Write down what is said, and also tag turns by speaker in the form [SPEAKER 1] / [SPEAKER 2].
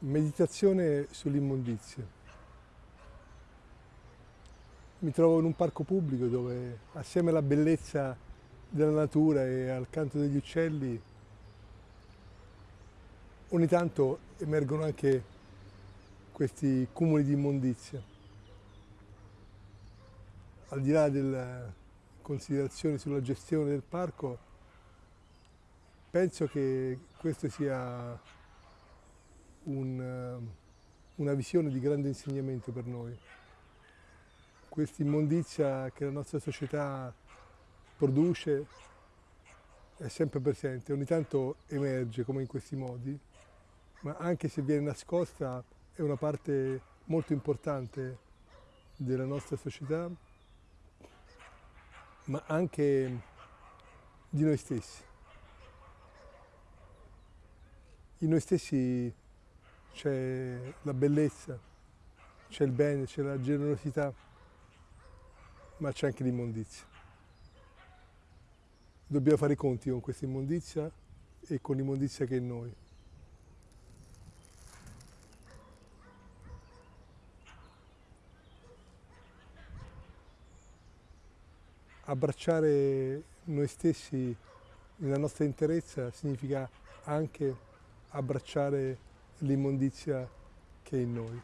[SPEAKER 1] Meditazione sull'immondizia. Mi trovo in un parco pubblico dove assieme alla bellezza della natura e al canto degli uccelli ogni tanto emergono anche questi cumuli di immondizia. Al di là delle considerazioni sulla gestione del parco, penso che questo sia un, eh, una visione di grande insegnamento per noi. Questa immondizia che la nostra società produce è sempre presente, ogni tanto emerge come in questi modi, ma anche se viene nascosta è una parte molto importante della nostra società, ma anche di noi stessi. In noi stessi c'è la bellezza, c'è il bene, c'è la generosità, ma c'è anche l'immondizia. Dobbiamo fare i conti con questa immondizia e con l'immondizia che è in noi. Abbracciare noi stessi nella nostra interezza significa anche abbracciare l'immondizia che è in noi.